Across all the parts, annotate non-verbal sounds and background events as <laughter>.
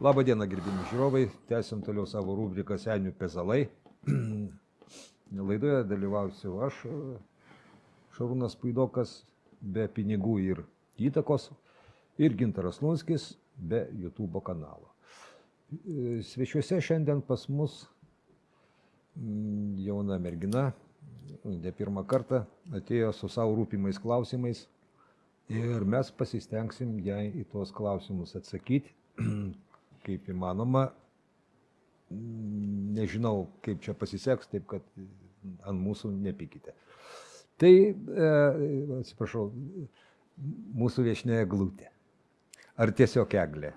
Labą dieną, gerbimi žiūrovai. Tęsim toliau savo rubriką Senių pezalai. <clears throat> Laidoje dalyvausiu aš, Šarūnas Puidokas, be pinigų ir įtakos, ir Gintaras Lunskis, be YouTube kanalo. Svečiuose šiandien pas mus mm, jauna mergina, ne pirmą kartą atėjo su savo rūpimais klausimais ir mes pasistengsim jai į tuos klausimus atsakyti <clears throat> kaip įmanoma. Nežinau, kaip čia pasiseks, taip kad ant mūsų nepykite. Tai, e, atsiprašau, mūsų viešinė eglutė. Ar tiesiog eglė?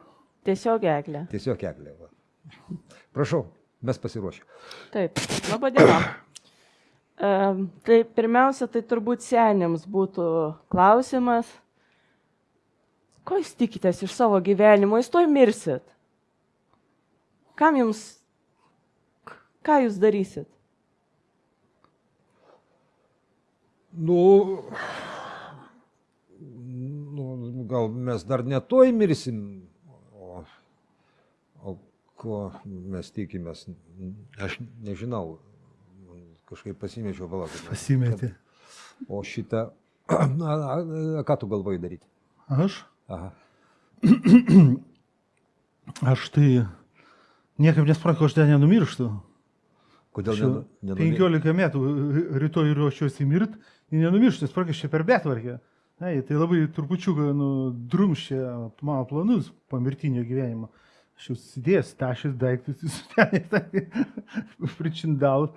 Tiesiog eglė. Tiesiog eglė. Va. Prašau, mes pasiruošę. Taip, laba diena. E, tai pirmiausia, tai turbūt senėms būtų klausimas, ko jūs tikitės iš savo gyvenimo, jūs toj mirsit. Kam jums, ką jūs darysit? Nu, nu, gal mes dar netoj mirsim, o, o ko mes tikimės, aš nežinau, kažkaip pasimečiau palaukti. Pasimetė. O šitą, <clears throat> a, a, a, ką tu galvoji daryti? Aš? Aha. Aš tai niekaip nesuprantu, aš ten nenumirštu. Kodėl nenu- nenumi- 15 metų rytoj ruošiuosi mirt ir nenumirštu, nes praktiškai per betvarkę. Ai, tai labai trupučiuką nu, drumščia mano planus pomirtinio gyvenimo. Aš jau sudėjęs tašis daiktus, <laughs> pričindal,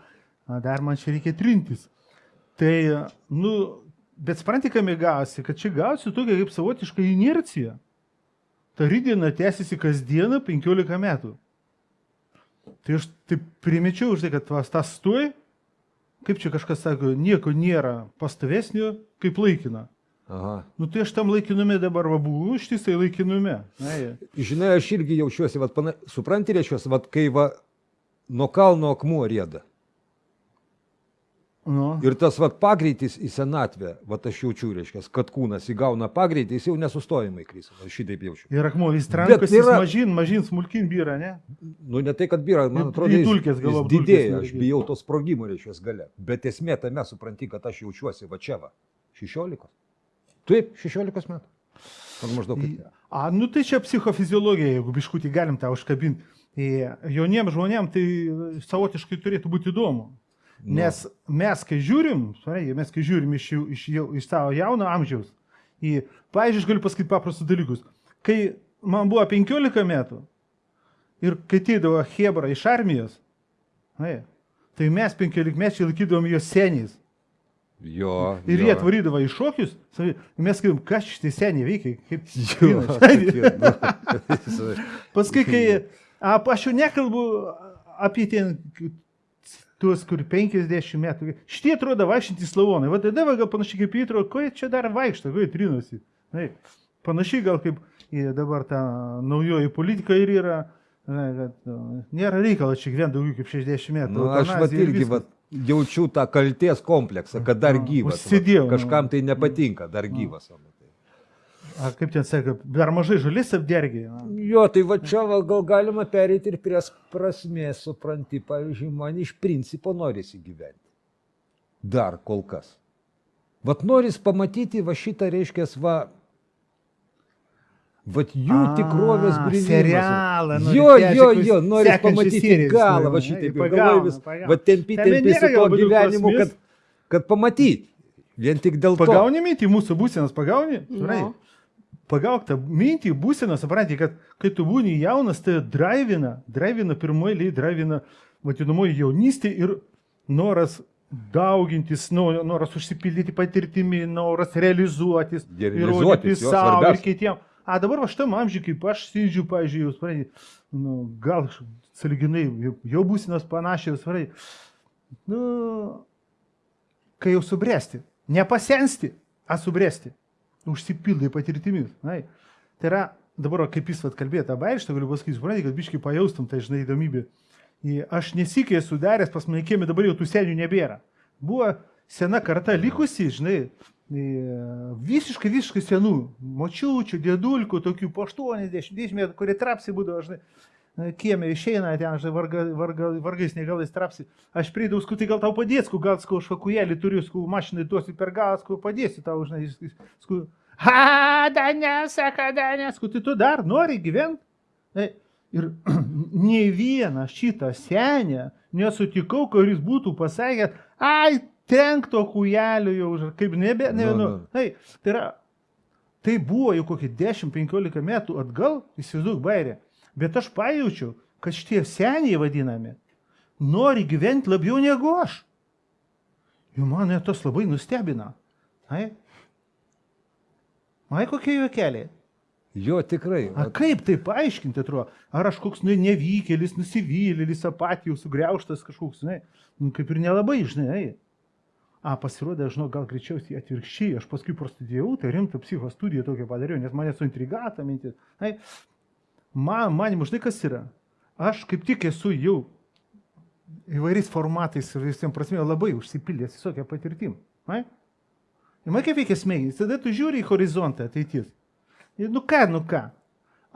o dar man čia reikia trintis. Tai, nu, bet supranti, kam gausi, kad čia gausi tokia kaip savotiška inercija. Ta rydiena tęsiasi kasdieną 15 metų. Tai aš taip primečiau už tai, kad vas tas stoj, kaip čia kažkas sako, nieko nėra pastovesnio kaip laikina. Aha. Nu tai aš tam laikinume dabar va buvau, ištisai laikinume. Na. Žinai, aš irgi jaučiuosi, vat, pana, supranti, reiškiuosi, vat, kai va, nuo kalno akmuo rėda. Nu. Ir tas vat, pagreitis į senatvę, vat, aš jaučiu, reiškia, kad kūnas įgauna pagreitį, jis jau nesustojamai krys. Aš šitaip jaučiu. Ir akmuo vis trankas, yra- yra... mažin, mažin, smulkin byra, ne? Nu, ne tai, kad byra, man atrodo, jis, dulkes, jis galop, didėja, aš bijau to sprogimo, reiškia, gale. Bet esmė tame, supranti, kad aš jaučiuosi va čia va, 16. Taip, 16 metų. Man maždaug. Kaip- A, nu tai čia psichofiziologija, jeigu biškutį galim tą užkabinti. Jauniems žmonėms tai savotiškai turėtų būti įdomu. Nu. Nes mes, kai žiūrim, mes, kai žiūrim iš, iš, iš savo jauno amžiaus, į, pavyzdžiui, aš galiu pasakyti paprastus dalykus. Kai man buvo 15 metų ir kai ateidavo Hebra iš armijos, ai, tai mes 15 mečiai laikydavom juos seniais. Jo. Ir jo. jie atvarydavo į šokius, mes sakytum, kas šitie seniai veikia, kaip Jo. <laughs> <laughs> Paskui, kai a, aš jau nekalbu apie ten tuos, kur 50 metų, šitie atrodo vaikštantys lavonai, va tada va, gal panašiai kaip įtro, ko jie čia dar vaikšto, ko jie trinosi. Na, panašiai gal kaip dabar ta naujoji politika ir yra, na, kad nu, nėra reikalo čia gyventi daugiau kaip 60 metų. Nu, aš vat irgi vat, jaučiu tą kalties kompleksą, kad dar Nu, gyvas. užsidėjau, nu. Kažkam tai nepatinka, dar gyvas. va, tai. A, kaip ten sako, dar mažai žalis apdergiai. na. Jo, tai va čia va, gal galima perėti ir prie prasmės, supranti, pavyzdžiui, man iš principo norisi gyventi. Dar kol kas. Vat noris pamatyti va šitą, reiškia, va, vat jų A, tikrovės grįžimas. serialą, nori Jo, jo, jo, noris sekančią pamatyti galą, va šitaip, galvoju vis, va tempi, tempi su to gyvenimu, kad, kad pamatyti. Vien tik dėl to. Pagauni mintį, mūsų būsenas pagauni, Nu. Supranti? Pagauk tą mintį, būseną, supranti, kad kai tu būni jaunas, tai drivina, drivina pirmoji eilė, drivina vadinamoji jaunystė ir noras daugintis, no- noras užsipildyti patirtimi, noras realizuotis, įrodyti savo ir kitiems. A dabar va šitam amžiui, kaip aš sėdžiu, pažiūrėjau, jūs suprantate, nu, gal saliginai jau- būsinas panašiai, suprantate, nu, kai jau subręsti, nepasensti, a subręsti, užsipildai patirtimis. Nai. Tai yra, dabar kaip jis vat kalbėjo tą bairštą, galiu pasakyti, suprantate, kad biškai pajaustum tą, žinai, įdomybę. I Aš nesikė esu daręs, pas mane kiemė dabar jau tų senių nebėra. Buvo sena karta likusi, žinai, visiškai, visiškai senų, močiučių, dėdulkų, tokių po 80 metų, kurie trapsi būdavo, žinai, kiemė išeina ten, žinai, varga, varga, vargais negalais trapsi. Aš prieidavau, sku, tai gal tau padės, sku, gal sku, švakujelį turiu, sku, mašinai duosiu per galą, sku, padėsiu tau, žinai, sku, ha, Danė, sako, Danė, sku, tai tu dar nori gyventi? Ir <clears throat> nei vieną šitą senę nesutikau, kuris būtų pasakęs, ai, tenk to kujelio jau, už- kaip nebe, ne, Nu, nu, nu. tai, tai yra, tai buvo jau kokį 10-15 metų atgal, įsivaizduok bairė, bet aš pajaučiau, kad šitie seniai vadinami nori gyventi labiau negu aš. Ir mane tas labai nustebina. Ai, ai kokie juokeliai. Jo, tikrai. A kaip tai paaiškinti, atrodo? Ar aš koks nu, nevykėlis, nusivylėlis, apatijų sugriauštas kažkoks, žinai, nu, kaip ir nelabai, žinai. A, pasirodė, žinau, gal greičiausiai atvirkščiai, aš paskui prastudijau, tai rimtą psicho studiją tokią padariau, nes mane suintrigata mintis. Ai, man, man, žinai, kas yra? Aš kaip tik esu jau įvairiais formatais ir visiems prasme labai užsipildęs visokią patirtim. Ai? Ir man kaip veikia smegenys, tada tu žiūri į horizontą ateities. Ir nu ką, nu ką.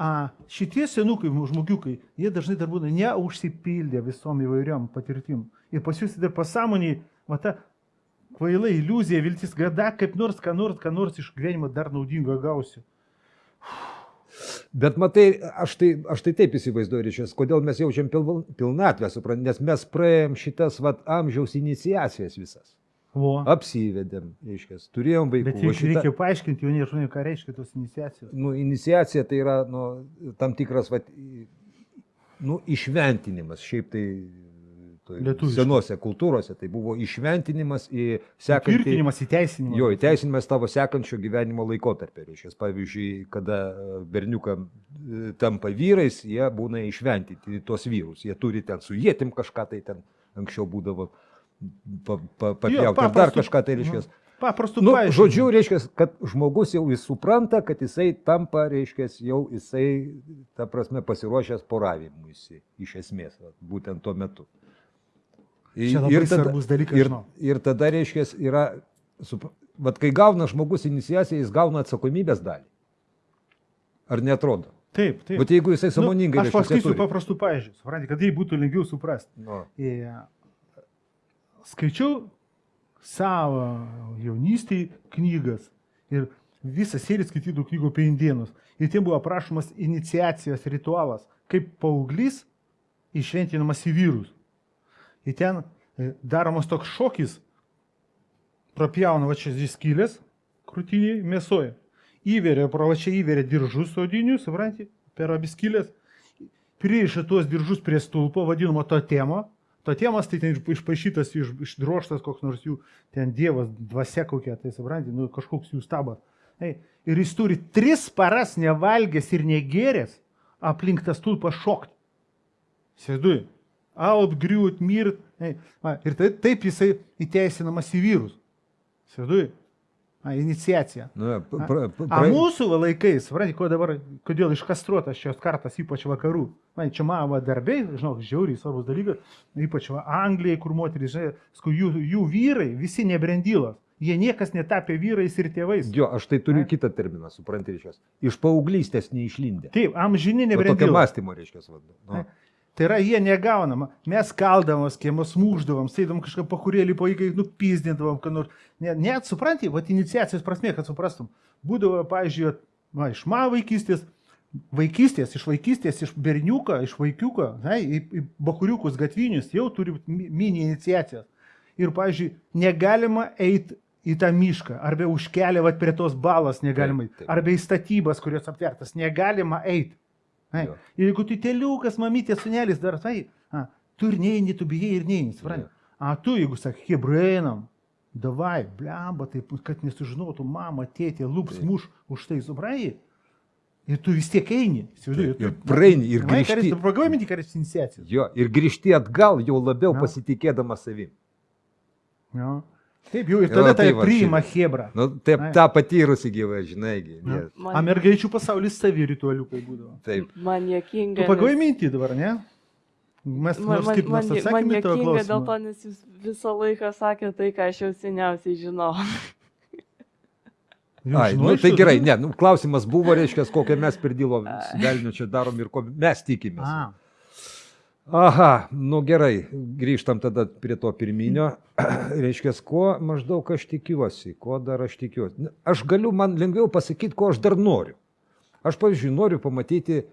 A, šitie senukai žmogiukai, jie dažnai dar būna neužsipildę visom įvairiom patirtim. Ir pas jūs dar pasąmoniai, va ta kvaila iliuzija, viltis, kad dar kaip nors, ką nors, ką nors iš gyvenimo dar naudingo gausiu. Bet matai, aš tai, aš tai taip įsivaizduoju, ryšės, kodėl mes jaučiam pil, pilnatvę, suprant, nes mes praėjom šitas vat, amžiaus iniciacijas visas. O. Apsivedėm, reiškia, turėjom vaikų. Bet va reikia, paaiškinti jauniems žmonėms, ką reiškia tos iniciacijos. nu, iniciacija tai yra nu, tam tikras vat, nu, išventinimas. Šiaip tai Lietuviškai. senose kultūrose tai buvo išventinimas į sekantį. Tvirtinimas, įteisinimas. Jo, įteisinimas tavo sekančio gyvenimo laikotarpio. Reiškia, pavyzdžiui, kada e, berniukam e, tampa vyrais, jie būna išventinti tuos vyrus. Jie turi ten su jėtim kažką tai ten anksčiau būdavo pa, pa, papjauti. ar Dar paprastu- kažką tai reiškia. Paprastų Nu, paaiškinimų. žodžiu, reiškia, kad žmogus jau jis supranta, kad jisai tampa, reiškia, jau jisai, ta prasme, pasiruošęs poravimuisi, iš esmės, būtent tuo metu. Čia labai svarbus dalykas, Ir, žinau. ir tada, reiškia, yra, sup- vat, kai gauna žmogus iniciaciją, jis gauna atsakomybės dalį. Ar netrodo? Taip, taip. Bet jeigu jisai samoningai, nu, aš pasakysiu paprastų pavyzdžių, suprantate, kad tai būtų lengviau suprasti. Nu, E, skaičiau savo jaunystėje knygas ir visą seriją skaitydavau knygų apie indienus. Ir ten buvo aprašomas iniciacijos ritualas, kaip paauglys išventinamas į vyrus. Ir ten daromas toks šokis, prapjauna va čia dvi skylės, krūtiniai mėsoje. Įveria, pro va čia įveria diržus odinius, suprantate, per abi skylės. Pririša tuos diržus prie stulpo, vadinamo to temo. To temas tai ten išpašytas, iš, išdroštas koks nors jų, ten dievas, dvasia kokia, tai suprantate, nu, kažkoks jų stabas. Ei, ir jis turi tris paras nevalgęs ir negeręs aplink tą stulpą šokti. Sėdui. Aut, griūt, mirt. Ir tai, taip jisai įteisinamas į vyrus. Sėdui. A, iniciacija. nu, A, pra, pra, a mūsų laikais, suprantate, ko dabar, kodėl iškastruotas šios kartas, ypač vakarų. Man čia mano darbiai, žinau, žiauriai svarbus dalykas, ypač va Anglijai, kur moterys, žinai, jų, jų vyrai visi nebrendylas. Jie niekas netapė vyrais ir tėvais. Jo, aš tai turiu Ai. kitą terminą, supranti, reiškia. Iš paauglystės neišlindę. Taip, amžini Nu, nebrendylas. mąstymo, reiškia, vadu. Tai yra, jie negaunama. Mes kaldavomos, kiemus mūždavom, sėdom kažką pakurėlį po įkai, nupizdindavom, kad nors. Net, net supranti, va, iniciacijos prasme, kad suprastum. Būdavo, pavyzdžiui, va, iš mano vaikystės, vaikystės, iš vaikystės, iš berniuko, iš vaikiuko, na, į, į bakuriukus gatvinius jau turi mini iniciacijas. Ir, pavyzdžiui, negalima eiti į tą mišką, arba už kelią, va, prie tos balos negalima eiti, arba į statybas, kurios aptvertas, negalima eiti. Ai, jeigu tu teliukas, mamytė, sunelis dar tai, a, tu ir neini, tu bijai ir neini, supranti. A tu, jeigu sakai, hebrainam, davai, blemba, taip, kad nesužinotų mama, tėtė, lūps muš už tai, supranti. Ir tu vis tiek eini. įsivaizduoji, Taip, ir praeini, ir grįžti. minti, karis iniciacijos. Jo, ir grįžti atgal jau labiau Na. pasitikėdamas savim. Jo. Taip, jau ir tada tai tai priima. Hebra. Nu, taip, Ai. tą patyrusi gyva, žinai, gi, Na. nes- Man, A mergaičių pasaulis savi ritualiukai būdavo. taip. man Tu jokinga. pagalvoji nes- mintį dabar, ne? Mes Man, nors man, kaip man, man atsakėme į tavo jokinga dėl to, nes jūs visą laiką sakėte tai, ką aš jau seniausiai žinau. Ai, nu, tai gerai, ne, nu, klausimas buvo, reiškia, kokią mes per dilo velnių čia darom ir ko mes tikimės. A, Aha, nu gerai, grįžtam tada prie to pirminio. <clears throat> Reiškia, ko maždaug aš tikiuosi, ko dar aš tikiuosi. Na, Aš galiu, man lengviau pasakyti, ko aš dar noriu. Aš, pavyzdžiui, noriu pamatyti e,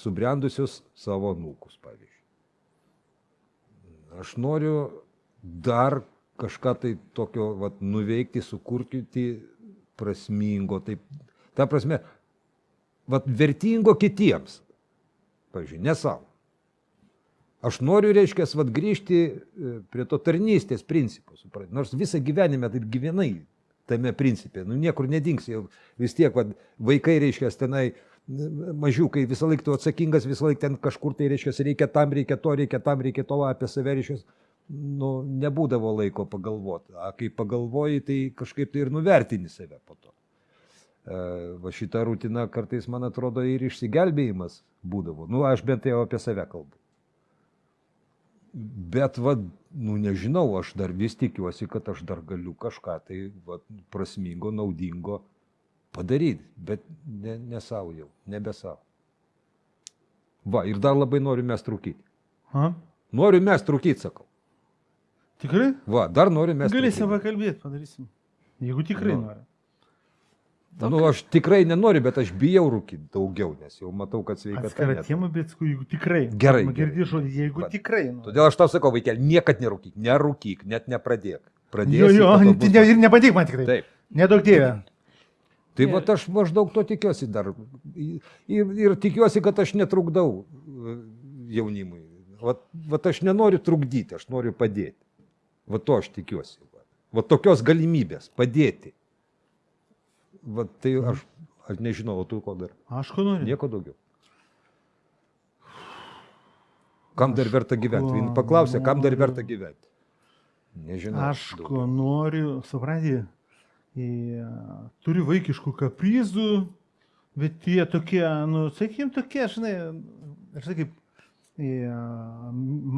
subrendusius savo nūkus, pavyzdžiui. Aš noriu dar kažką tai tokio vat, nuveikti, sukurti prasmingo, taip, ta prasme, vat, vertingo kitiems. Pavyzdžiui, ne savo. Aš noriu, reiškia, vat, grįžti e, prie to tarnystės principų. supranti. Nors visą gyvenimą taip gyvenai tame principė. Nu, niekur nedingsi. jau Vis tiek vat, vaikai, reiškia, tenai mažiukai visą laiką tu atsakingas, visą laiką ten kažkur tai, reiškia, reikia tam, reikia to, reikia tam, reikia to apie save, reiškia, nu, nebūdavo laiko pagalvoti. O kai pagalvoji, tai kažkaip tai ir nuvertini save po to. E, Va šita rutina kartais, man atrodo, ir išsigelbėjimas būdavo. Nu, aš bent jau apie save kalbu. Bet, va, nu nežinau, aš dar vis tikiuosi, kad aš dar galiu kažką tai va, prasmingo, naudingo padaryti, bet ne, ne savo jau, nebe savo. Va, ir dar labai noriu mes trūkyti. a, Noriu mes trūkyti, sakau. tikrai? Va, dar noriu mes Galėsim trūkyt. pakalbėti, padarysim. Jeigu tikrai Nu. nori. Nu, aš tikrai nenoriu, bet aš bijau rūkyti daugiau, nes jau matau, kad sveikata. Atskira net- tema, bet jeigu tikrai. Gerai, Man Girdi gerai. žodį, jeigu Va. tikrai nori. Todėl aš tau sakau, vaikėl, niekad nerūkyk, nerūkyk, net nepradėk. Pradėsi, Jo, jo, tai bus- ne- ir nepatik man tikrai. Taip. Nedaug dievė. Tai va aš maždaug to tikiuosi dar. Ir, ir tikiuosi, kad aš netrukdau e, jaunimui. Va, va aš nenoriu trukdyti, aš noriu padėti. Va to aš tikiuosi. Va, va tokios galimybės padėti. Va tai aš, aš nežinau, o tu ko dar? Aš ko noriu. Nieko daugiau. Kam dar verta gyventi? Vien paklausė, kam dar verta gyventi? Nežinau. Aš ko noriu, supranti, turiu vaikiškų kaprizų, bet jie tokie, nu, sakykim, tokie, žinai, aš sakyk,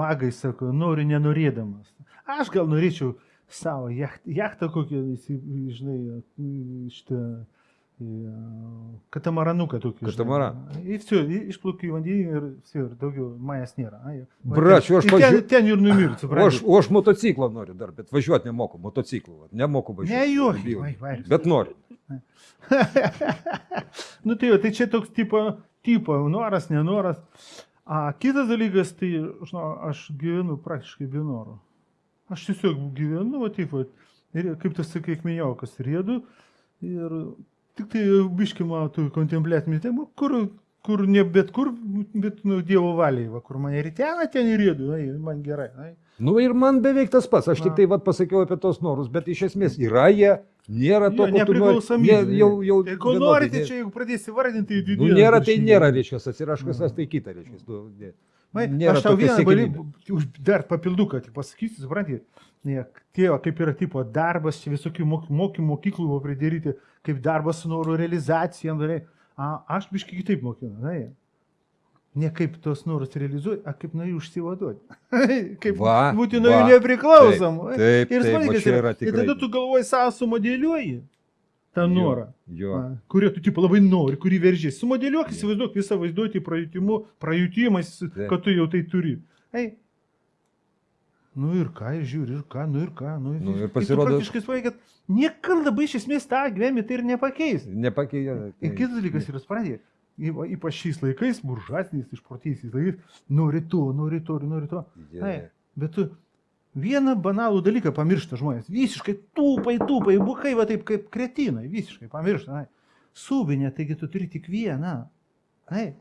magai sako, noriu nenorėdamas. Aš gal norėčiau savo jacht- jachtą kokią, įsi- žinai, šitą e, katamaranuką tokį. žinai. Katamaraną. Ir все, išplaukiu į vandenį ir все, ir daugiau manęs nėra. Ai, va Bračiu, aš ten, ten, pažiū- ten ir numirti, O supranti. aš, o aš motociklą noriu dar, bet važiuoti nemoku, motociklu. va, Nemoku važiuoti. Ne juokai, bijau. vai, vai. Bet noriu. nu tai, jo, tai čia toks tipo, tipo noras, nenoras. A kitas dalykas, tai, žinau, aš gyvenu praktiškai be noro. Aš tiesiog gyvenu, va taip, va, ir kaip sakai, kaip minėjau, kas rėdu. Ir tik tai biškima tu kontempliatinį temą, kur, kur ne bet kur, bet nu, Dievo valiai, va, kur mane ritena, ten ir rėdu, ai, man gerai. Ai. Nu ir man beveik tas pats, aš tik Na. tai vat, pasakiau apie tos norus, bet iš esmės yra jie, nėra to, Jo, ko tu nori. Jie Jau, jau, Tai ko norite, čia jeigu pradėsi vardinti, tai Nu, nėra, tai nėra, reiškia, atsiraškas, tai kita, reiškia. Vai, Nėra aš tau vieną bali, dar papilduką tik pasakysiu, suprantate, ne, tėvo, kaip yra tipo darbas, čia visokių mok- mokymų mokyklų pridaryti, kaip darbas su norų realizacija. A, aš biškai kitaip mokinu, na, ne kaip tos norus realizuoti, a kaip nuo jų užsivaduoti. <laughs> kaip Va, būti nuo jų nepriklausom. taip, taip, ir yra Ir tada tu galvoji savo sumodėliuoji tą norą. Jo. Na, kurie tu tipo, labai nori, kurį veržiai. Sumodėliuok, įsivaizduok visą vaizduotį praeitimu, praeitimais, Taip. kad tu jau tai turi. Ei. Nu ir ką, ir žiūri, ir ką, nu ir ką. Nu, Nu ir pasirodo- Praktiškai svai, kad niekada labai iš esmės tą gyvenimą tai ir nepakeis. Nepakeitė. Ir kitas dalykas yra sprendė. Ypač šiais laikais, buržuasiniais, išprotėjusiais laikais, nori to, nori to, ir nori to. Ei, bet tu vieną banalų dalyką pamiršta žmonės. Visiškai tūpai, tūpai, bukai, va taip kaip kretinai, visiškai pamiršta. Ai. Subinė, taigi tu turi tik vieną. Ai.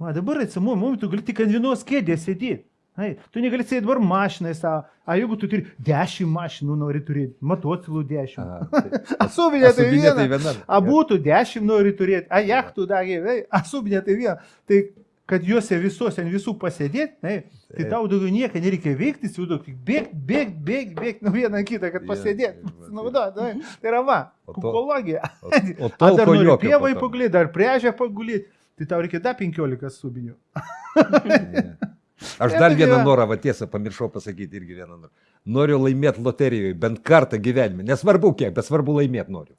Va, dabar atsimu, mums tu gali tik ant vienos kėdės sėdėti. Ai, tu negali sėdėti dabar mašinai savo. A jeigu tu turi dešimt mašinų, nori turėti, motociklų dešimt. <laughs> A subinė tai Asubinė tai viena. viena. A būtų dešimt nori turėti, a jachtų dagė, a subinė tai viena. Tai kad juose visuose ant visų pasėdėti, tai, tai tau daugiau nieko nereikia veikti, įsivaizduok, tik bėgti, bėgti, bėgti, bėgti nuo vieną kitą, kad pasėdėti. va, Naudot, tai, tai yra va, O to- kukologija. O, <laughs> o dar nori pievai pagulėti, dar priežę pagulėti, tai tau reikia dar 15 subinių. Ne. Aš <laughs> dar vieną norą, va tiesą, pamiršau pasakyti irgi vieną norą. Noriu laimėti loterijoje bent kartą gyvenime. Nesvarbu kiek, bet svarbu laimėti noriu.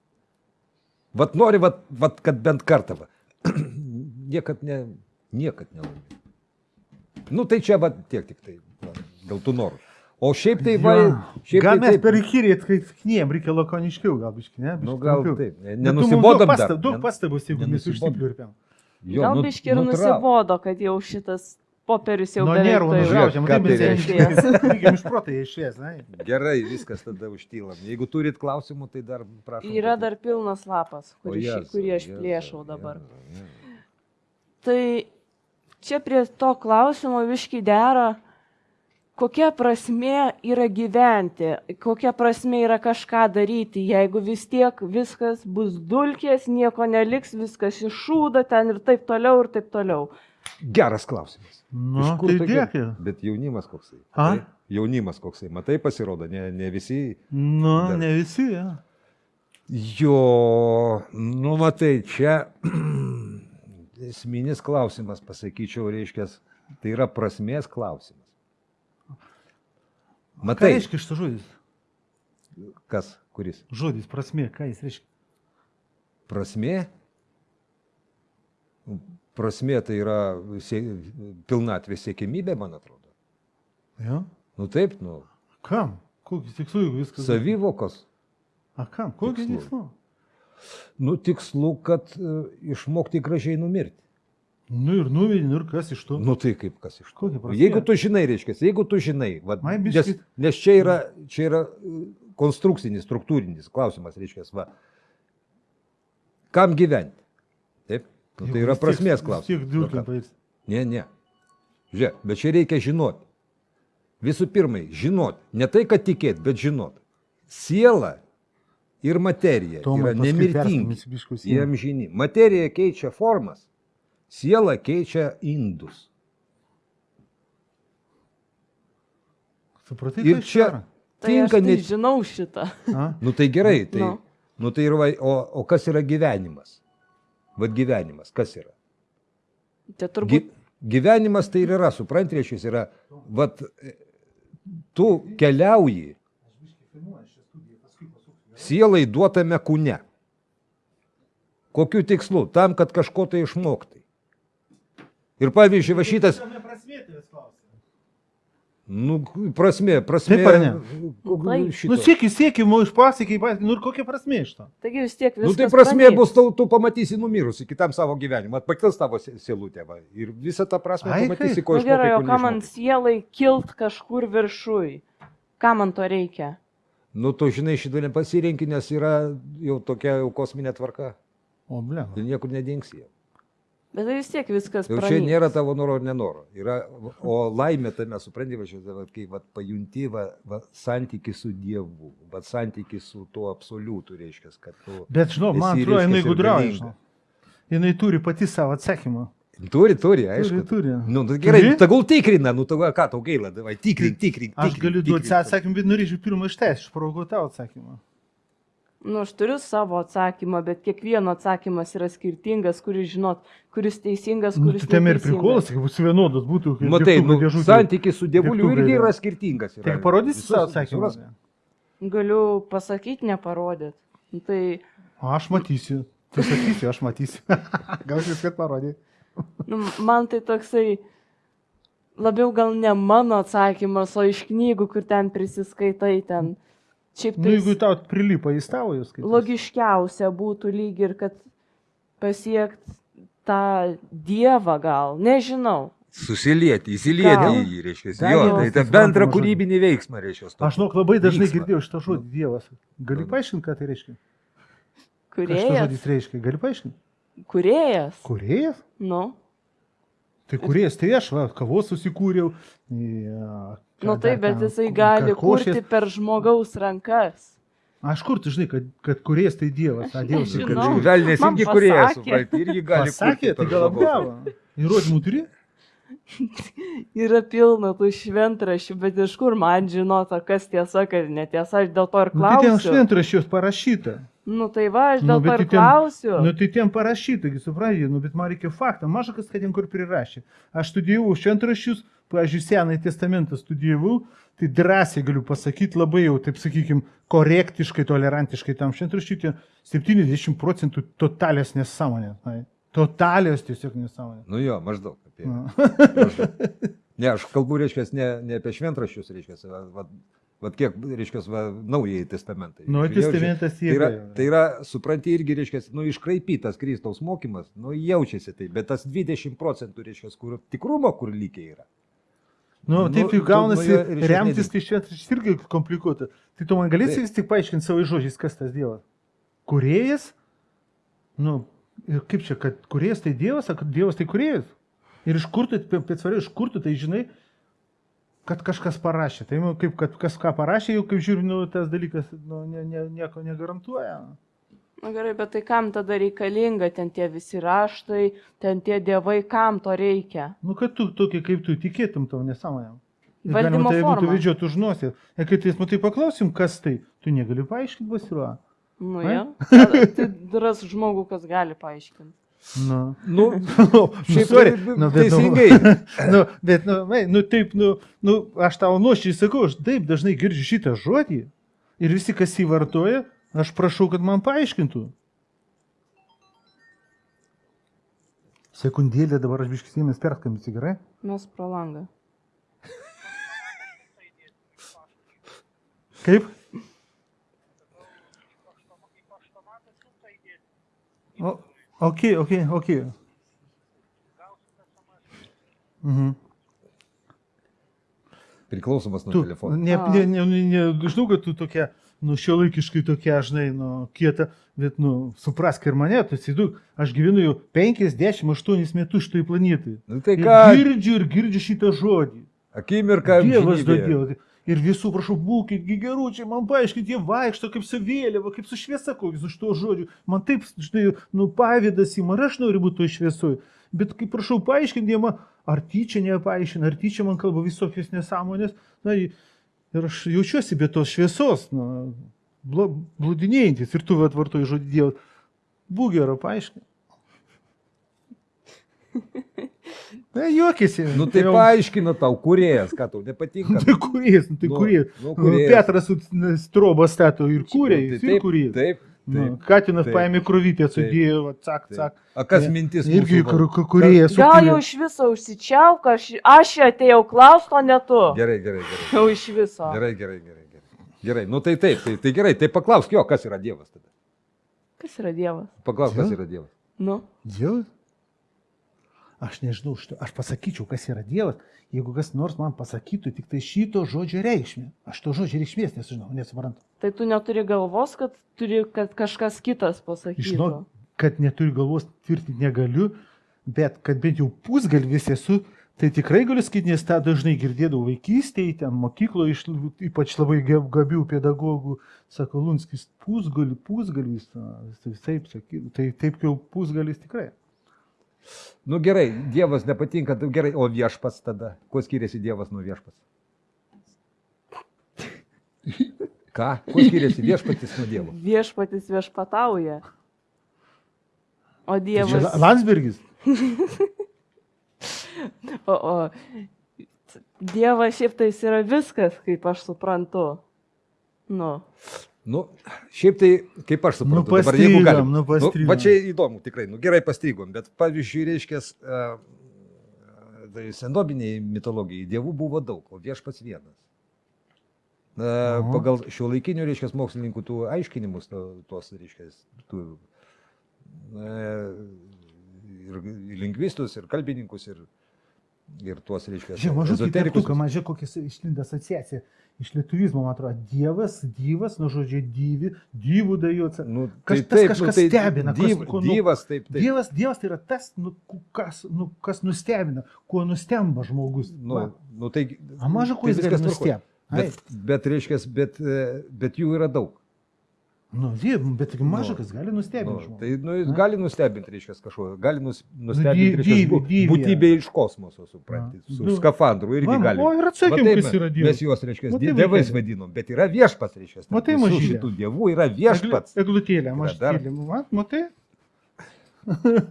Vat nori, vat, vat, kad bent kartą. Va. <clears throat> niekad ne, niekad nelaimė. Nu tai čia va tiek tik tai, va, dėl tų norų. O šiaip tai va, Jo. šiaip Gal tai mes taip, per įkyrį atkaitkinėjom, reikia lakoniškiau, gal biški, ne? nu Biškį gal trumpiau. taip, ne- Bet tu mums nenusibodom Daug, dar. pastab, daug Nen- pastabus, jeigu mes. Jo, Gal nu- biški ir nu, nusibodo, kad jau šitas popierius jau Nuo beveik ką taip mes tai reiškia? Iš proto jie išės, ne? Gerai, viskas tada užtylam. Jeigu turit klausimų, tai dar prašau. Yra dar pilnas lapas, kurį, Jėzau, kurį aš Jėzau, plėšau dabar. Jėzau, Jėzau. Tai čia prie to klausimo viški dera, kokia prasme yra gyventi, kokia prasme yra kažką daryti, jeigu vis tiek viskas bus dulkės, nieko neliks, viskas iššūda ten ir taip toliau, ir taip toliau. Geras klausimas. Nu, Iš kur tai dėkui. Bet jaunimas koksai. A? Matai? Jaunimas koksai. Matai, pasirodo, ne, ne visi. Nu, Dar- ne visi, ja. Jo, nu matai, čia <clears throat> esminis klausimas, pasakyčiau, reiškia, tai yra prasmės klausimas. Ką Matai, reiškia šitas žodis? kas, kuris? Žodis, prasme, ką jis reiškia? Prasmė? Prasmė tai yra sie, pilnatvės siekimybė, man atrodo. Ja? Nu taip, nu, Kam? Kokį tikslų, jeigu viskas. savivokos. A kam? Kokį Tikslų. Nu, tikslu, kad uh, išmokti gražiai numirti. Nu ir nuvedė, nu ir kas iš to? Nu tai kaip kas iš to? Jeigu tu žinai, reiškia, jeigu tu žinai, vat, Ai, nes, nes čia yra, čia yra uh, konstrukcinis, struktūrinis klausimas, reiškia, va, kam gyventi? Taip, nu, tai yra prasmės klausimas. Nu. Ne, ne. Žiūrėk, bet čia reikia žinoti. Visų pirma, žinoti. Ne tai, kad tikėti, bet žinoti. Siela ir materija Tomai, yra nemirtingi. Jie amžini. Materija keičia formas, siela keičia indus. Supratai, Ir čia yra? Tai tinka aš tai ne... žinau šitą. A? Nu tai gerai, tai, Nu. nu, tai yra, va- o, o kas yra gyvenimas? Vad gyvenimas, kas yra? Tai Gy, turbūt gyvenimas tai ir yra, suprantate, reiškia, yra, vad, tu keliauji sielai duotame kūne. Kokiu tikslu? Tam, kad kažko tai išmoktai. Ir pavyzdžiui, va šitas, nu, prasme, prasme. Taip ar ne? Šito. Nu, sėki, sėki, mu išpasakė, nu ir kokia prasmė iš to? taigi vis tiek Nu, viskas. tai prasme pranyks. bus, tau, tu pamatysi numirusi kitam savo gyvenimui, pakils tavo sie- sielutė. Va. Ir visą tą prasme Ai, pamatysi, ko Na Nu gerai, o ką man sielai kilt kažkur viršui? Ką man to reikia? Nu, tu žinai, šitą nepasirinki, nes yra jau tokia jau kosminė tvarka. O, ble. Ir niekur nedingsi. jau. Bet tai vis tiek viskas. Jau čia pranyks. nėra tavo noro ar nenoro. Yra, o laimė tame, supranti, va, kai va, pajunti va, va, santyki su Dievu, va, santyki su tuo absoliutu, reiškia, kad tu Bet, žinau, man atrodo, jinai gudrauja. Jinai turi pati savo atsakymą. Turi, turi, aišku. Turi, turi. Nu, nu, gerai, Turi? tegul tikrina, nu, tau, ką tau gaila, davai, tikrink, tikrink. Aš tikrink, galiu duoti atsakymą, bet norėčiau pirmą išteisti, išprovokuoti tavo atsakymą. Nu, aš turiu savo atsakymą, bet kiekvieno atsakymas yra skirtingas, kuris žinot, kuris teisingas, Nu, kuris tai tam ir prikolas, kad bus vienodas būtų. kaip Matai, nu, santykis su dievuliu irgi yra. skirtingas. Yra. Tai parodysi savo atsakymą. Galiu pasakyti, neparodyt. Nu, Tai, aš matysiu. Tu sakysi, aš matysiu. <laughs> Gal jis kad parodė. Nu, man tai toksai labiau gal ne mano atsakymas, o iš knygų, kur ten prisiskaitai ten. Šiaip Nu, tai jeigu tau prilipa į tavo jūs kaip. logiškiausia būtų lyg ir, kad pasiekt tą dievą gal, nežinau. Susilieti, įsilieti Gal. į jį, reiškia. Jo, tai bendra žodžiu. kūrybinį veiksmą, reiškia. Aš žinok, labai dažnai Vyksmą. girdėjau šitą žodį Dievas. Gali paaiškinti, ką tai reiškia? Ką šitas žodis reiškia? Gali paaiškinti? Kurėjas. Kurėjas? Nu. Tai kurėjas, tai aš, va, kavos susikūriau. Ja, ką Nu taip, bet jisai gali kurti per žmogaus rankas. Aš kur tu žinai, kad, kad kurėjas tai Dievas, a Dievas tai nežinau. kad Velnės Man irgi kuriejas, supranti, irgi gali kurti tai gal apgavo. Įrodymų turi? <laughs> Yra pilna tų šventrašių, bet iš kur man žinota, kas tiesa, kas netiesa, aš dėl to ir Nu, tai ten klausiu. šventraščios parašyta. Nu tai va, aš Nu, dėl to bet ir tai ten- klausiu. Nu tai ten parašyta, suprantate, nu bet man reikia faktą, maža kas, kad ten kur prirašė. Aš studijavau šventraščius, pavyzdžiui, Senąjį testamentą studijavau, tai drąsiai galiu pasakyti labai jau, taip sakykime, korektiškai, tolerantiškai tam šventraščiui, ten 70 procentų totalios nesąmonės. na, Totalios tiesiog nesąmonės. Nu jo, maždaug. Apie, maždaug. Ne, aš kalbu, reiškia, ne, ne apie šventraščius, reiškia, va, va, va kiek, reiškia, va, naujai testamentai. Naujas testamentas Tai yra, jėga. tai yra, supranti, irgi, reiškia, nu, iškraipytas Kristaus mokymas, nu, jaučiasi tai, bet tas 20 procentų, reiškia, kur tikrumo, kur lygiai yra. Nu, Nu, taip jau tu- gaunasi, nu, reiškia, remtis nedink. tai šventraščiais irgi komplikuota. Tai tu man galėsi vis tik paaiškinti savo žodžiais, kas tas Dievas? Kurėjas? Nu, ir kaip čia, kad kurėjas tai Dievas, ar Dievas tai kurėjas? Ir iš kur tu, pėtsvariai, iš kur tu tai žinai, kad kažkas parašė. Tai nu, kaip, kad kas ką parašė, jau kaip žiūriu, nu, tas dalykas nu, ne, ne, nieko negarantuoja. Na gerai, bet tai kam tada reikalinga ten tie visi raštai, ten tie dievai, kam to reikia? Nu, kad tu tokie kaip tu tikėtum tau nesąmonėm. Valdymo tai būtų forma. vedžioti už nosį. Ir kai teismu tai paklausim, kas tai, tu negali paaiškinti pasiruo. Nu, ja. Tai ras žmogų, kas gali paaiškinti. Nu. Nu, nu, <laughs> šiaip sorry, nu, bet, teisingai. Nu, nu, bet, nu, mai, <laughs> nu, taip, nu, nu, aš tau nuošiai sakau, aš taip dažnai girdžiu šitą žodį ir visi, kas jį vartoja, aš prašau, kad man paaiškintų. Sekundėlė dabar aš biškis įmės perskambinti, gerai? Mes pro langą. Kaip? O, ok, ok, ok. Mhm. Priklausomas nuo Tu, telefono. ne, ne, ne, ne, žinau, kad tu tokia, nu, šiuolaikiškai tokia, žinai, nu, kieta, bet, nu, suprask ir mane, tu įsivaizduok, aš gyvenu jau 58 metus šitoj planetai. Nu, tai Ir ką, girdžiu ir girdžiu šitą žodį. akimirką. Dievas duodėjo. Ir visų, prašau, būkit geručiai, man paaiškinkit, jie vaikšto kaip su vėliava, kaip su šviesa kokius už to žodžių. Man taip, žinai, nu, pavydas įma, aš noriu būti to šviesoj. Bet kaip prašau, paaiškinti, jie man, ar tyčia nepaaiškina, ar tyčia man kalba visokios nesąmonės. Na, ir aš jaučiuosi be tos šviesos, na, blūdinėjantis. Ir tu atvartoji žodį Dievas. Būk gero, paaiškink. <laughs> Na, juokėsi. Nu tai Jau- paaiškina tau, kuriejas, ką tau nepatinka. <laughs> Tai nu, tai Nu, kurijas. nu, Nu, kūrėjas. Petras su strobą stato ir kūrė, Nu, jis tai ir taip, kūrė. Taip, Nu, taip. Katinas taip. paėmė kruvytę, Taip. sudėjo, cak, taip. cak. A kas Ne, mintis? Irgi kurėjas. Gal jau iš viso užsičiauk, aš, aš atėjau klausti, o ne tu. Gerai, gerai, gerai. Jau iš viso. Gerai, gerai, gerai. Gerai, nu tai taip, tai, tai gerai, tai paklausk jo, kas yra Dievas tada. Kas yra Dievas? Paklausk, kas yra Dievas. Nu, Dievas? Aš nežinau, aš pasakyčiau, kas yra Dievas, jeigu kas nors man pasakytų tik tai šito žodžio reikšmę. Aš to žodžio reikšmės nežinau, nesuprantu. tai tu neturi galvos, kad turi, kad kažkas kitas pasakytų. Žinau, kad neturiu galvos tvirtinti negaliu, bet kad bent jau pusgalvis esu, tai tikrai galiu sakyti, nes tą dažnai girdėdavau vaikystėje, ten mokykloje, iš, ypač labai gab- gabių pedagogų, sako Lunskis, pusgalvis, na, tai taip, sakytų, tai taip jau pusgalis tikrai. Nu gerai, Dievas nepatinka, tai gerai, o viešpas tada. Kuo skiriasi Dievas nuo viešpas? Ką? Kuo skiriasi viešpatis nuo Dievo? Viešpatis viešpatauja. O Tai Dievas. La- Landsbergis. <laughs> O, o Dievas šiaip tai yra viskas, kaip aš suprantu. Nu, Nu, šiaip tai, kaip aš suprantu, Nu, dabar jeigu galim. nu, pastrigom. va čia įdomu, tikrai, nu gerai pastrigom, bet pavyzdžiui, reiškia, tai senobiniai mitologijai dievų buvo daug, o viešpats vienas. Na, Aha. pagal šio laikinių, reiškia, mokslininkų tų aiškinimus, tuos, reiškia, tų na, ir lingvistus, ir kalbininkus, ir, ir tuos, reiškia, Žiūrėk, mažus ezoterikus. mažai kokia išlinda asociacija. Iš lietuvizmo, man atrodo, Dievas, Dievas, nuo žodžio dyvi, dyvų dajuoca. Nu, Kas- tas kažkas stebina, kas- Dyv, ko, nu, dyvas, taip, taip. Dievas, dievas tai yra tas, nu, kas, nu, kas nustebina, kuo nustemba žmogus. Nu, Va. nu, tai, A maža kuo tai jis gali nustebti. Bet, bet, reiškia, bet, e, bet jų yra daug. Nu, die, bet tik maža, Nu, kas gali Nu, nustebinti žmogų. tai nu, jis gali nustebinti, reiškia, kažko, gali nus, dy- nustebinti, reiškia, būtybė iš kosmoso, suprantate, Na. su Nu. skafandru irgi Va, gali. O ir Va atsakym, taip kas yra mes Dievas. juos, reiškia, Va taip dievais vadinom, bet yra viešpats, reiškia. Tai visų mažylė. šitų dievų yra viešpats. Eglu- Eglutėlė. Mat, matai? <laughs>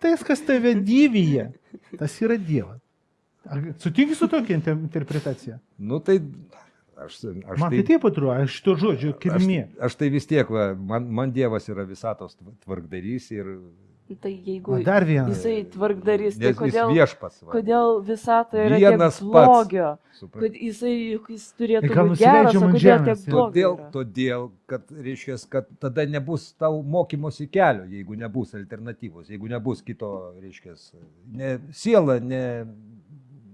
tai, kas tave dyvyje, tas yra Dievas. Sutinki su tokia inter- interpretacija? Nu tai aš, aš Man tai taip atrodo, aš šito žodžio aš, kilmė. aš tai vis tiek, va, man, man Dievas yra visatos tv- tvarkdarys ir Tai jeigu dar vienas. jisai tvarkdarys, tai kodėl, viešpats. Va, kodėl visatoje yra Vienas blogio? Kad jisai, juk jis turėtų gal būti geras, o kodėl tiek blogio? Todėl, todėl, kad, reiškia, kad tada nebus tau mokymosi kelio, jeigu nebus alternatyvos, jeigu nebus kito, reiškia, ne, siela ne,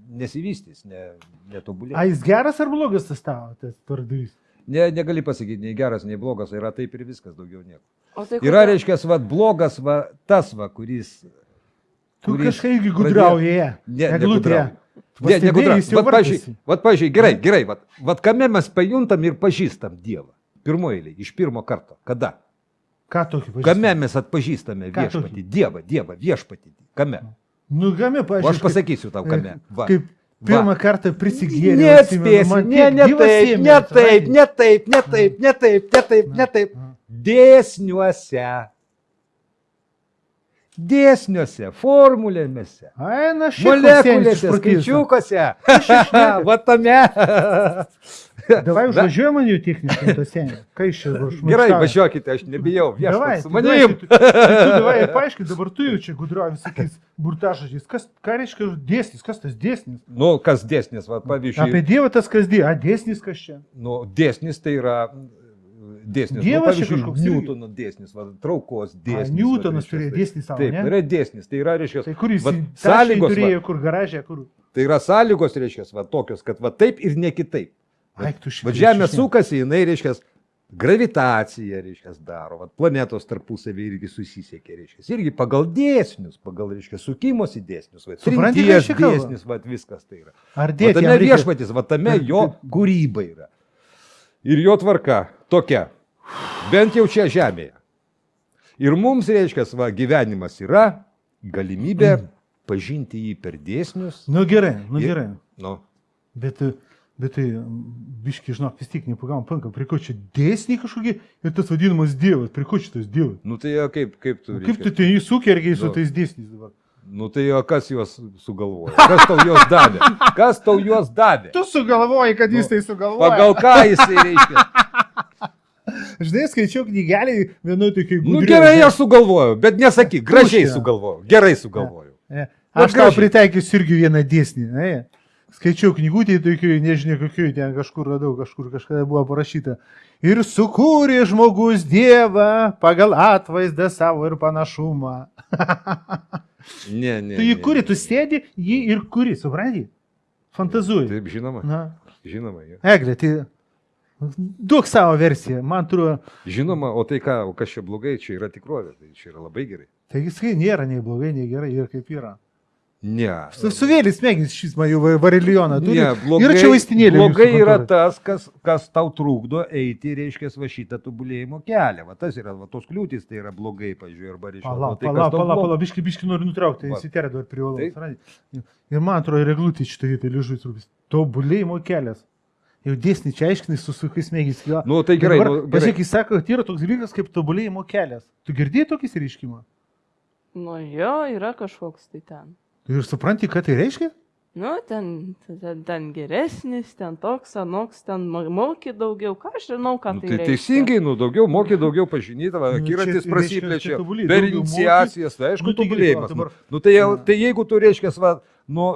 nesivystys, ne, A netobulės. jis geras ar blogas tas tavo, tas tvardarys? Ne, negali pasakyti, nei geras, nei blogas, yra taip ir viskas, daugiau nieko. O tai Yra, kodėl- reiškia, va, blogas, va, tas, va, kuris... Tu kažkaip gudrauji. Ne, Eglutė. negudrauja. Ne, jau Vat, vargasi. vat, pavyzdžiui, gerai, gerai, vat, vat kame mes pajuntam ir pažįstam Dievą. Pirmoji eilė, iš pirmo karto. Kada? Ką tokį pažįsti? Kame mes atpažįstame viešpatį? Dievą, Dievą, viešpatį. Kame? Nu, game, O aš pažiūrėjau. pasakysiu tau, kame. Va. Kaip pirmą kartą prisigėrė. Neatspėsi, ne, ne taip, ne taip, ne taip, ne taip, ne taip, ne taip, ne taip. Dėsniuose. Dėsniuose, šiaip molekulėse, skaičiukuose. <laughs> Va tame. <laughs> Davai užvažiuojam man jau techniškai to senį. Ką iš čia už Gerai, važiuokite, aš nebijau. Viešpats su manim. tu- tu- tu Davai, paaiškink, dabar tu jau čia gudrauji visokiais burtažodžiais. Kas, ką reiškia dėsnis, kas tas dėsnis? Nu, kas dėsnis, va, Apie pavyzdžiui. Dievą tas kas dėsnis, a dėsnis kas čia? Nu, dėsnis tai yra dėsnis. Dievas nu, kažkoks. Newtono dėsnis, va, traukos A, dėsnis. Newtonas va, turėjo dėsnį savo, Taip, ne? tai yra dėsnis, tai yra, reiškia, Tai kur jis vat sąlygos sąlygos, turėjo, va, kur garažė, kur... tai yra sąlygos, reiškia, va, tokios, kad va taip ir ne kitaip. Va žemė sukasi, jinai, reiškia, gravitacija, reiškia, daro, va, planetos tarpusavį irgi susisiekia, reiškia, irgi pagal dėsnius, pagal, reiškia, sukimosi dėsnius, va, Supranti, ką trinties čia kalba? dėsnis, va, viskas tai yra. Ar dėti tame viešpatis, va, tame jo kūryba yra. Ir jo tvarka tokia, bent jau čia žemėje. Ir mums, reiškia, va, gyvenimas yra galimybė <clears throat> pažinti jį per dėsnius. Nu gerai, nu Ir- gerai. Nu, Bet, bet tai, biški, žinok, vis tiek nepagavom panka, prie ko čia dėsniai kažkokie ir tas vadinamas dievas, prie ko šitas dievas. nu tai o kaip, kaip tu. Kaip tu ten įsukergiai su Nu. tais dėsniais dabar? Nu tai o kas juos sugalvojo? Kas tau juos davė? Kas tau juos davė? Tu sugalvoji, kad jis jis tai sugalvojo. Pagal ką jisai reiškia? <laughs> Žinai, skaičiau knygelį vienoje tokiai Nu gerai, aš sugalvojau, bet nesakyk, gražiai sugalvojau, gerai sugalvojau. Aš Vat tau gražiai. pritaikysiu irgi vieną dėsnį. Ne? Skaičiau knygutį, tokių, nežinia kokių, ten kažkur radau, kažkur kažkada buvo parašyta. Ir sukūrė žmogus Dievą pagal atvaizdą savo ir panašumą. <laughs> Ne, ne. Tu jį kuri, tu sėdi, jį ir kuri, supranti? Fantazuoji. Taip, žinoma, Na, žinoma. jo. Eglė, tai duok savo versiją, man atrodo, Žinoma, o tai ką, o kas čia blogai, čia yra tikrovė, tai čia yra labai gerai. tai jisai nėra nei blogai, nei gerai, ir kaip yra. Ne. Su- Suvėlis smegenys šis man jau varilijoną turi. Ne, blogai, yra čia vaistinėlė. blogai yra tas, kas, kas tau trukdo eiti, reiškia, va šitą tobulėjimo kelią. Va tas yra, va tos kliūtis, tai yra blogai, pažiūrėjau, arba reiškia. Pala, va, tai, kas pala, tau pala, blogai. pala, biški, biški noriu nutraukti, Va. įsiterė dar privalau. Supranti? Ir man atrodo, reglutė šitą vietą ližus rūpis. Tobulėjimo kelias. Jau dėsnį čia aiškinai su sukais mėgis. Nu, tai gerai, nu, gerai. Pažiūrėk, jis sako, kad yra toks dalykas kaip tobulėjimo kelias. Tu girdėjai tokį reiškimą? Nu jo, yra kažkoks tai ten. Ir supranti, ką tai reiškia? Nu, ten, ten, ten geresnis, ten toks, anoks, ten mo- moki daugiau, ką aš žinau, ką Nu, tai tai reiškia. teisingai, nu, daugiau moki, daugiau pažinyti, va, Nu, akiratis čia reiškia, prasiplečia per iniciacijas, tai aišku, Nu, tobulėjimas. Nu, nu, tai, tai jeigu tu reiškia, va, nu,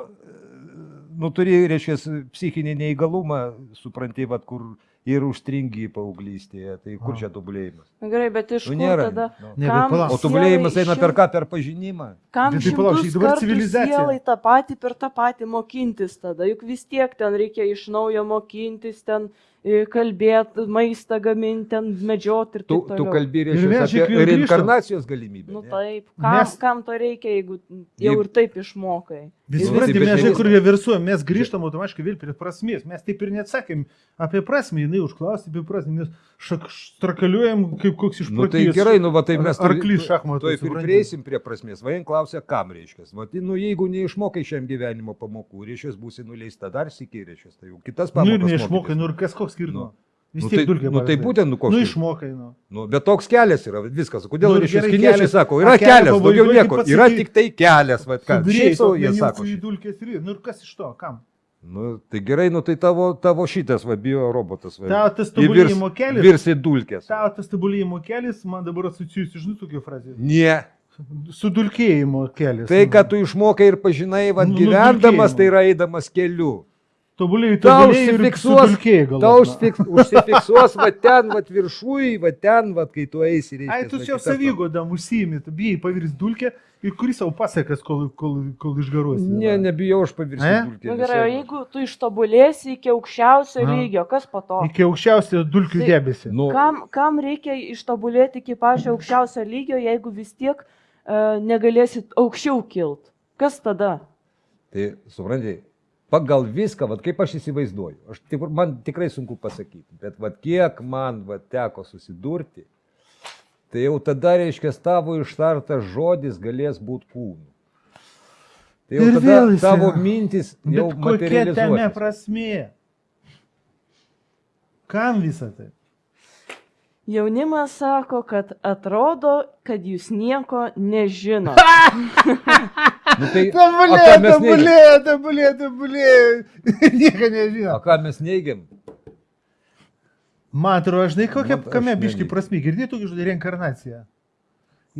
nu turi, reiškia, psichinį neįgalumą, supranti, va, kur ir užstringi paauglystėje, tai kur A. čia tobulėjimas? Gerai, bet iš Nu, kur nėra. tada? Nu. Ne, bet Kam palauk. O tobulėjimas eina per ką? Per pažinimą. Kam tai palauk, čia dabar civilizacija. sielai tą patį per tą patį mokintis tada, juk vis tiek ten reikia iš naujo mokintis, ten kalbėti, maistą gaminti, ten medžioti ir Tu, taip tu toliau. kalbi Ir reiškia apie reinkarnacijos galimybę. Nu ne? taip, kam, Mes- kam to reikia, jeigu jau ir taip išmokai. Vis Nu, supranti, tai bet mes žinai, kur reversuojam, mes grįžtam automatiškai vėl prie prasmės. Mes taip ir neatsakėm apie prasmę, jinai užklausė apie prasmę, mes šak, strakaliuojam kaip koks iš Nu, tai gerai, nu, va, tai mes Ar- arklys šachmatų, Tuoj ir prieisim prie prasmės. Vain klausia, kam reiškia. Va, tai, nu, jeigu neišmokai šiam gyvenimo pamokų, reiškia, būsi nuleista dar sėkiai, reiškia, tai jau kitas Nu pamokas. ir neišmokai, nu ir kas koks skirtumas. Vis Nu, tiek tai, dulkė. nu, tai būtent, nu, koks. Nu išmokai, nu. Nu, bet toks kelias yra, viskas. Kodėl Nu, nu, reiškia, kiniečiai kelias- sako, yra kelio kelias, daugiau nieko, yra tik tai kelias, va, ką. Šiaip savo jie sako. dulkės nu ir kas iš to, kam? Nu, tai gerai, nu, tai tavo, tavo šitas, va, bio robotas. Va, Tavo tas tobulėjimo kelias. Virs į dulkės. Tavo tas tobulėjimo kelias, man dabar asocijuosi, žinai, tokia frazė. Ne. Sudulkėjimo kelias. Tai, nu. kad tu išmokai ir pažinai, va, Nu, gyvendamas, nudulkėjimo. tai yra eidamas keliu. Tobulėjai, Tau tobulėjai ir užsifiksuos, tau na. užsifiks, užsifiksuos, va ten, va viršui, va ten, va kai tu eisi. reiškias, Ai, tu čia savygodam užsiimi, tu bijai pavirsti dulkę ir kuris savo pasakas, kol, kol, kol išgaruosi. Ne, nebijau aš pavirsti E? dulkį. Na nu, gerai, jeigu tu ištobulėsi iki aukščiausio Aha. lygio, kas po to? Iki aukščiausio dulkių Tai- debesį. Nu, Kam, kam reikia ištobulėti iki pačio aukščiausio lygio, jeigu vis tiek uh, negalėsit aukščiau kilt? Kas tada? tai suprantai, pagal viską, va, kaip aš įsivaizduoju, aš, tik, man tikrai sunku pasakyti, bet va, kiek man va, teko susidurti, tai jau tada, reiškia, tavo ištartas žodis galės būti kūnu. Tai jau Ir tada vėl jis tavo yra. mintis jau Bet kokia tame prasmė? Kam visą tai? Jaunimas sako, kad atrodo, kad jūs nieko nežino. <laughs> Nu, tai, a, neigiam? tabulė, tabulė, tabulė. <laughs> Nieko nežinau. O ką mes neigiam? Man atrodo, žinai, kokia, Man- aš kame biški prasme, girdėjai tokį žodį reinkarnacija.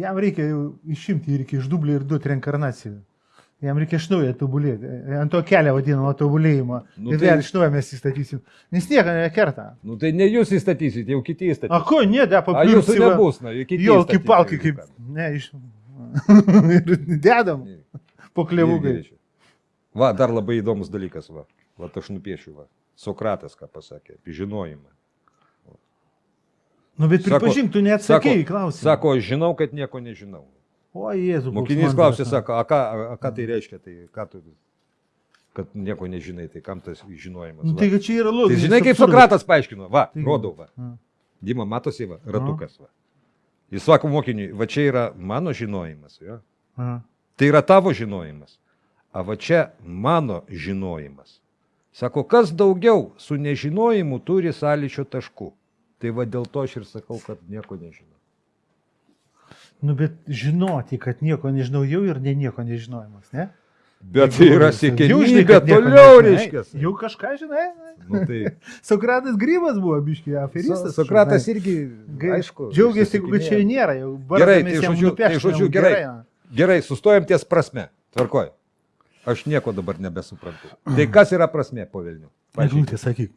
Jam reikia jau išimti ir reikia iš dublio ir duoti reinkarnaciją. Jam reikia iš naujo tobulėti. Ant to kelio vadinamo tobulėjimo. Nu Nu, ir tai- vėl iš naujo mes įstatysim. Nes nieko nekerta. Nu, tai ne jūs įstatysit, jau kiti A įstatys. ko, ne, da, A jūsų nebus, na, jau kiti. Jau kaip. ką. Ne, iš. <laughs> ir dedam po reiškia. Va, dar labai įdomus dalykas, va. Va, aš nupiešiu, va. Sokratas ką pasakė, apie žinojimą. Nu, bet pripažink, tu neatsakėjai klausimą. Sako, žinau, kad nieko nežinau. o Jėzu. Mokinys klausė, sako, a ką, a, ką tai reiškia, tai ką tu, kad nieko nežinai, tai kam tas žinojimas. Nu, tai čia yra tai logika. žinai, kaip Sokratas paaiškino, va, Tai- rodau, va. A. Dima, matosi, va, ratukas, va. Jis sako mokiniui, va čia yra mano žinojimas, jo. A. Tai yra tavo žinojimas. O va čia mano žinojimas. Sako, kas daugiau su nežinojimu turi sąlyčio taškų. Tai va dėl to aš ir sakau, kad nieko nežinau. Nu, bet žinoti, kad nieko nežinau jau ir ne nieko nežinojimas, ne? Bet tai yra siekiamybė kad toliau, reiškia. Jau kažką žinai. Nu, tai <laughs> Sokratas grybas buvo, biškiai, aferistas. So- Sokratas irgi, aišku. Džiaugiasi, jeigu čia nėra. Jau Gerai, tai žodžiu- tai žodžiu, gerai. na. Gerai, sustojam ties prasme. Tvarkoj. Aš nieko dabar nebesuprantu. Tai kas yra prasme po Vilnių? Eglutė, sakyk,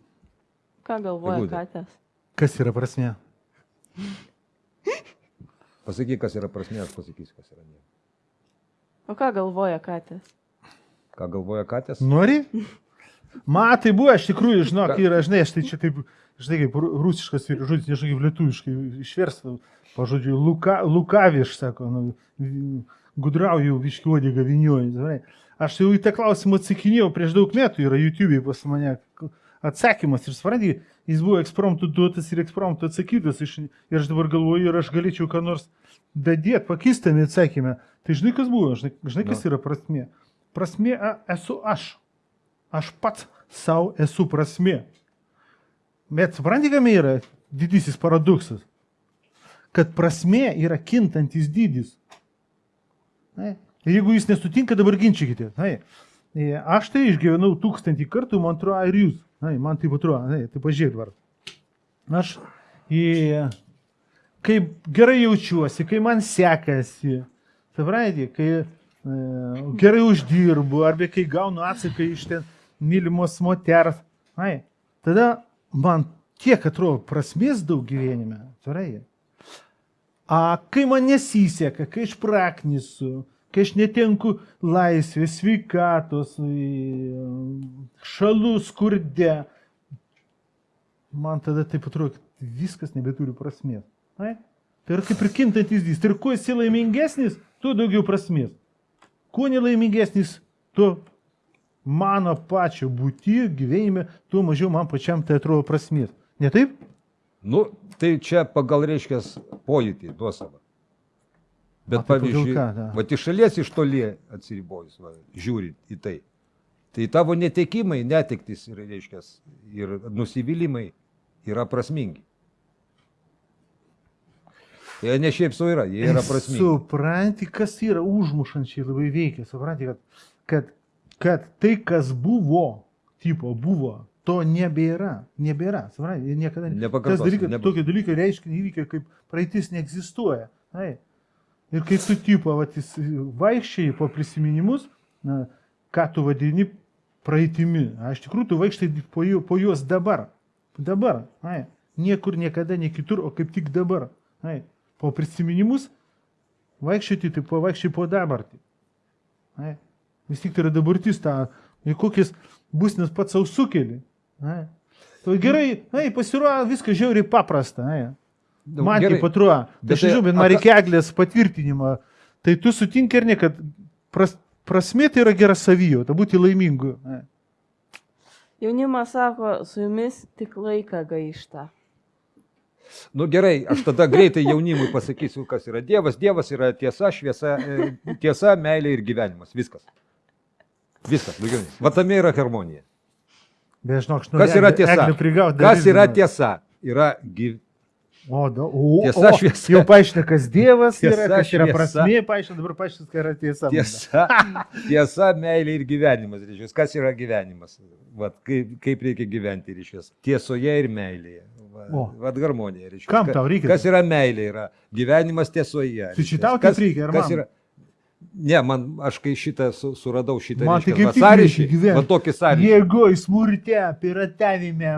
Ką galvoja Eglutė. katės? kas yra prasme? Pasakyk, kas yra prasme, aš pasakysiu, kas yra ne. O ką galvoja katės? Ką galvoja katės? Nori? Matai buvo, iš tikrųjų, žinok, Ką? yra, žinai, aš tai čia taip, žinai, kaip ru- rusiškas ir žodis, nežinau, kaip lietuviškai išversta, pažodžiu, luka, lukaviš, sako, nu, gudrauju viškiuodį gavinioju. žinai. Aš jau į tą klausimą atsakinėjau prieš daug metų, yra YouTube pas mane atsakymas ir supranti, jis buvo ekspromptų duotas ir ekspromptų atsakytas iš, ir aš dabar galvoju, ir aš galėčiau ką nors dadėti, pakistami atsakymę. Tai žinai, kas buvo, žinai, žinai kas yra prasmė. Prasmė a, esu aš. Aš pats savo esu prasmė. Bet supranti, kam yra didysis paradoksas? Kad prasmė yra kintantis dydis. Ne? Ir Jeigu jūs nesutinka, dabar ginčykite. Ne? E, Aš tai išgyvenau tūkstantį kartų, man atrodo, ir jūs. Ne, man taip atrodo, ne, tai pažiūrėk dabar. Aš, e, kaip gerai jaučiuosi, kai man sekasi, suprantate, kai e, gerai uždirbu, arba kai gaunu atsaką iš ten mylimos moters, ai, tada man tiek atrodo prasmės daug gyvenime, suprantate. A kai man nesiseka, kai aš praknisu, kai aš netenku laisvės, sveikatos, šalų skurde, man tada taip atrodo, kad viskas nebeturi prasmės. Ai? Tai yra kaip ir kintantis dys. Tai ir kuo esi laimingesnis, tuo daugiau prasmės. Kuo nelaimingesnis, tuo mano pačio būti gyvenime, tuo mažiau man pačiam tai atrodo prasmės. Ne taip? Nu, tai čia pagal, reiškia, pojūtį, nuosavą. Bet A, pavyzdžiui, va iš šalies iš toli atsiribojus, va, žiūrint į tai. Tai tavo netekimai, netektis ir, reiškia, ir nusivylimai yra prasmingi. Jie ne šiaip savo yra, jie yra prasmingi. Supranti, kas yra užmušančiai labai veikia. Supranti, kad, kad, kad tai, kas buvo, tipo buvo, to nebėra. Nebėra. Supranti, ir niekada ne- Nepakartosi, Tas dalykas, nebus. tokie dalykai reiškia įvykiai, kaip praeitis neegzistuoja. Ai. Ir kai tu tipo vat, jis vaikščiai po prisiminimus, na, ką tu vadini praeitimi, a iš tikrųjų tu vaikštai po, jų, po juos dabar. Dabar. Ai. Niekur niekada, ne kitur, o kaip tik dabar. Ai. Po prisiminimus vaikščioti, tai po vaikščiai po dabartį. Ai. Vis tik tai yra dabartis, ta, į kokias būsnės pats savo sukeli. Ai. Tai gerai, ai, pasirodo, viskas žiauriai paprasta. Ai. Man gerai, tai bet tai- aš žinau, bet a man ką- reikia eglės patvirtinimą. Tai tu sutinki ar ne, kad pras, prasmė tai yra gera savijauta, būti laimingu. Ai. Jaunimas sako, su jumis tik laiką gaišta. Nu gerai, aš tada greitai jaunimui pasakysiu, kas yra Dievas. Dievas yra tiesa, šviesa, e, tiesa, meilė ir gyvenimas. Viskas. Viskas, daugiau. ne. Va tame yra harmonija. Bet žinok, aš Kas yra tiesa? Prigauti, Kas yra tiesa? Yra gyv... O, da, o, Tiesa, o, šviesa. Jau paaiškina, kas Dievas Tiesa, yra, kas yra prasmė, paaiškina, dabar paaiškina, kas yra tiesa. tiesa. <laughs> Tiesa, meilė ir gyvenimas. Reiškia. Kas yra gyvenimas? Vat, kaip, kaip reikia gyventi ryšius? Tiesoje ir meilėje. Va, O. vat harmonija. Reiškia. Kam Ka- tau reikia? Kas yra meilė? Yra gyvenimas tiesoje. Tai čia reiškias. tau Kas- reikia, ar kas man? yra? Ne, man, aš kai šitą su, suradau šitą Man tai reiškia, tik sąryšį, gyvent. va tokį sąryšį. Jėgoj, smurte, piratavime,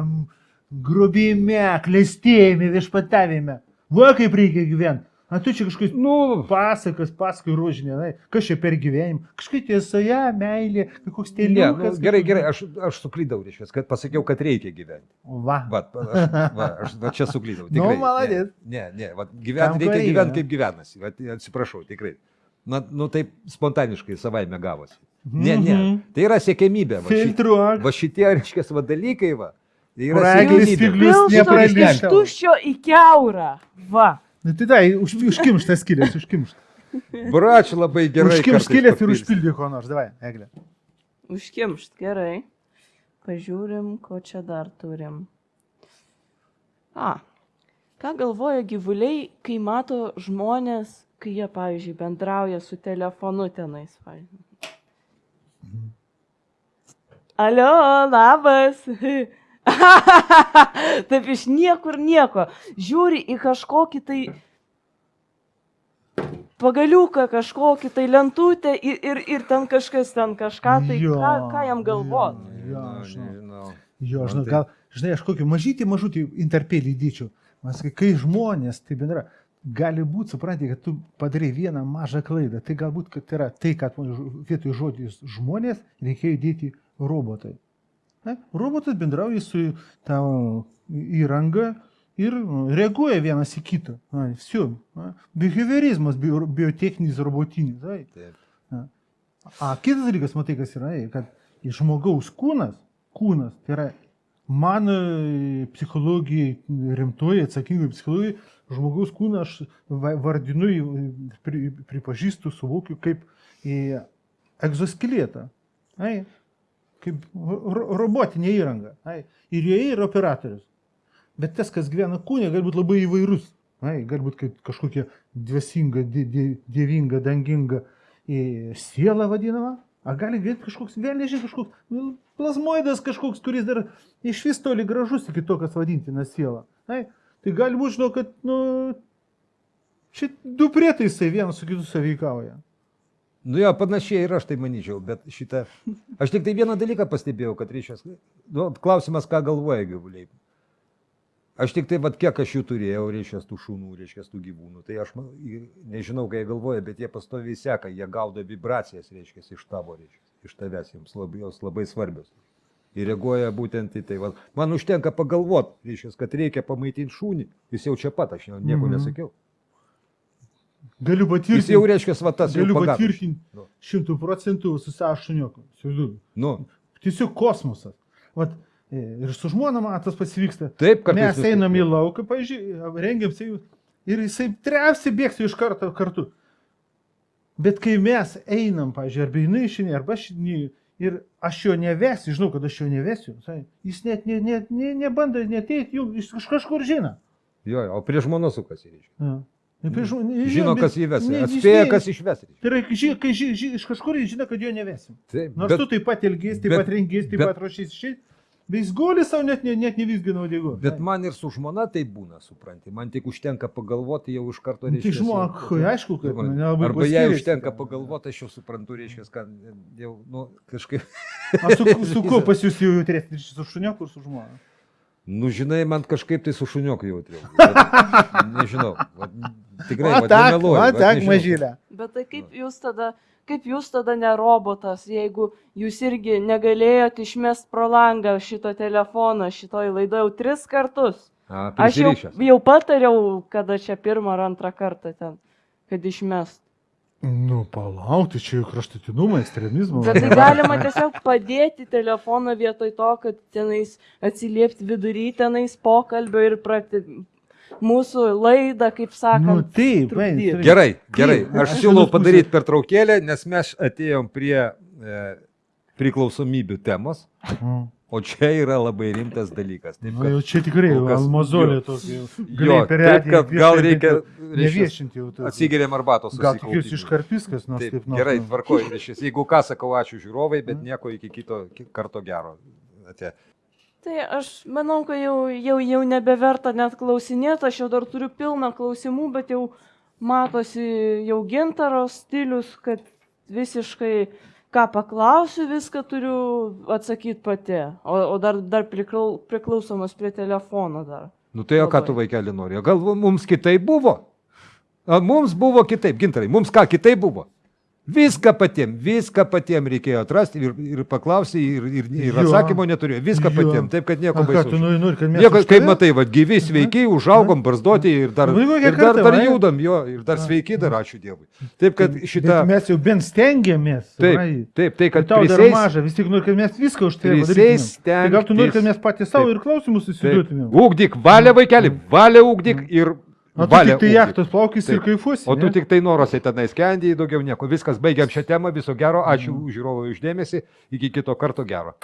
grubime, klestėjime, viešpatavime. Va kaip reikia gyventi. A tu čia kažkokius Nu, pasakas, pasakai rožinė, kas čia per gyvenimą. Kažkaip tiesoje, meilė, koks ne, nu, tėliukas. gerai, gerai, aš, aš suklydau, reiškia, kad pasakiau, kad reikia gyventi. Va. Va, aš, va, aš va, čia suklydau. <laughs> Nu, tikrai. maladėt. Ne, ne, ne va, ko reikia gyventi kaip gyvenasi. Va, atsiprašau, tikrai. Na, nu taip spontaniškai savaime gavosi. Ne, ne, Mhm. tai yra siekėmybė. Va, ši, Filtruok. va šitie, reiškia, va dalykai, va. Tai yra spiglius Pilsto iš tuščio į keurą. Va. Na tai dai, už, užkimštas skilės, užkimštas. Brač labai gerai. Užkimšt skilės ir užpildyk ko nors, davai, eglė. Užkimšt, gerai. Pažiūrim, ko čia dar turim. A. Ką galvoja gyvuliai, kai mato žmonės, kai jie, pavyzdžiui, bendrauja su telefonu tenais. pavyzdžiui? Alio, labas. <laughs> Taip iš niekur nieko. Žiūri į kažkokį tai pagaliuką, kažkokį tai lentutę ir, ir, ir ten kažkas ten kažką, tai Jo, ką, ką jam galvot? Jo, Na, žinau. Jo, žinau, tai- gal, žinai, aš kokį mažytį, mažutį interpelį įdyčiau. Man sakai, kai žmonės, tai bendra, gali būti, supranti, kad tu padarai vieną mažą klaidą. Tai galbūt, kad yra tai, kad vietoj žodžius žmonės reikėjo įdėti robotai. Ne? Robotas bendrauja su tavo įranga ir nu, reaguoja vienas į kitą. Все. Behaviorizmas, bio, biotechninis, robotinis. Ai. Taip. A kitas dalykas, matai, kas yra, ei, kad į žmogaus kūnas, kūnas, tai yra mano e, psichologijai, rimtoji, atsakingai psichologijai, žmogaus kūną aš va- vardinu, pri, pripažįstu, suvokiu kaip egzoskeletą. Ai, kaip ro- robotinė įranga. Ai, ir joje yra operatorius. Bet tas, kas gyvena kūne, gali būti labai įvairus. Ai, gali būti kaip kažkokia die- dievinga, danginga į sielą vadinama. A gali būti kažkoks vėlėžiai, kažkoks nu, plasmoidas kažkoks, kuris dar iš vis toli gražus iki to, kas vadintina siela. Ai, tai gali būti, žinau, kad, nu, čia du prietaisai vienas su kitu saveikauja. Nu jo, panašiai ir aš tai manyčiau, bet šitą... Aš tik tai vieną dalyką pastebėjau, kad reiškia... Nu, klausimas, ką galvoja gyvuliai. Aš tik tai, vat, kiek aš jų turėjau, reiškia, tų šunų, reiškia, tų gyvūnų. Tai aš man- nežinau, ką jie galvoja, bet jie pastoviai seka, jie gaudo vibracijas, reiškia, iš tavo, reiškia, iš tavęs, jiems labai, jos labai svarbios. Ir reaguoja būtent į tai. Va, man užtenka pagalvoti, reiškia, kad reikia pamaitinti šunį. Jis jau čia pat, aš jau nieko Mhm. nesakiau. Galiu Jis patvirtinti. jau reiškia, va tas jau Galiu patvirtinti Nu. šimtų procentų su savo šuniuku. Nu, Tiesiog kosmosas. Vat, e, ir su žmona man tas pasivyksta. taip, kad Mes einam į lauką, pažiūrėjau, rengiam sėjų ir jisai trepsi bėgsi iš karto kartu. Bet kai mes einam, pažiūrėjau, arba jinai išinė, arba aš išinė, ir aš jo nevesiu, žinau, kad aš jo nevesiu, jis net ne, ne, ne, nebando neteiti, jis iš kažkur žino. Jo, jo, o prie žmonos sukasi, reiškia. Prieš žmon- Žino, bet- kas jį ves. ne, jis Atspėja, ne- kas išves. Tai yra, ži, kai ži, ži, iš kažkur jis žino, kad jo nevesim. Taip, Nors bet, tu taip pat ilgės, taip bet- pat rengės, taip bet- pat ruošys išėjti, guli savo net, net, net nevisgina odėgo. bet man ir su žmona tai būna, supranti. Man tik užtenka pagalvoti, jau iš karto Tai reiškia. žmona, jau- aišku, kad Supranti. nelabai Arba jei užtenka pagalvoti, aš jau suprantu, reiškia, kad jau, nu, kažkaip. O su, su kuo <laughs> pas jūs jau ryšį su šuniuku ir su žmona? Nu, žinai, man kažkaip tai su šunioku jautriau. <laughs> Nežinau. Vat, tikrai, vat, tak, vat tak, mažylė. Bet tai kaip jūs tada, kaip jūs tada ne robotas, jeigu jūs irgi negalėjote išmest pro langą šito telefono, šitoj laidoje jau tris kartus. A, Aš jau, jau patariau, kada čia pirmą ar antrą kartą ten, kad išmest. Nu, palaukti, čia jau kraštutinumą, ekstremizmą. Bet tai galima tiesiog padėti telefoną vietoj to, kad tenais atsiliepti vidury tenais pokalbio ir pradėti mūsų laidą, kaip Nu, sakant. taip, trukdyt. Gerai, gerai. Aš siūlau padaryti pertraukėlę, nes mes atėjom prie e, priklausomybių temos, o čia yra labai rimtas dalykas. Taip, Nu, kad, jau čia tikrai kas- almozolė tokia. taip, kad gal reikia neviešinti jau atsigeriam arbatos. Gal tik jūs iškarpys kas nors Taip, taip nors. gerai, nu. tvarkoj. reiškias. Jeigu ką sakau, ačiū žiūrovai, bet nieko iki kito ki- karto gero. Ate. Tai aš manau, kad jau, jau, jau nebeverta net klausinėti, aš jau dar turiu pilną klausimų, bet jau matosi jau gintaro stilius, kad visiškai ką paklausiu, viską turiu atsakyti pati. O, o dar, dar priklau, priklausomas prie telefono dar. Nu tai o ką tu vaikeli nori? Gal mums kitaip buvo? A, mums buvo kitaip, gintarai, mums ką kitaip buvo? Viską patiem, viską patiem reikėjo atrasti ir, ir paklausyti, ir, ir, ir atsakymo neturėjo. Viską Jo. patiem, taip kad nieko ką tu baisaus. nori, nori, kad mes... Nieko, kaip matai, va, gyvi, sveiki, užaugom, barzdoti ir dar, Nu, kokia ir dar, karta, dar judam, jo, ir dar sveiki, dar ačiū Dievui. Taip kad šitą... Bet mes jau bent stengiamės. Taip, supranti? taip, tai Kad kad tau dar prisės, maža, vis tik nori, kad mes viską už tai padarytumėm. Tai gal tu nori, kad mes patys savo ir klausimus Taip. susiduotumėm. Ugdyk, valia vaikeli, valia ugdyk ir Na, tu valia, tik tai jachtos plaukis taip. ir kaifusi. O tu ne? tik tai norose tenai skendiai, daugiau nieko. Viskas, baigiam šią temą, viso gero, ačiū mm. žiūrovui uždėmesi, iki kito karto gero.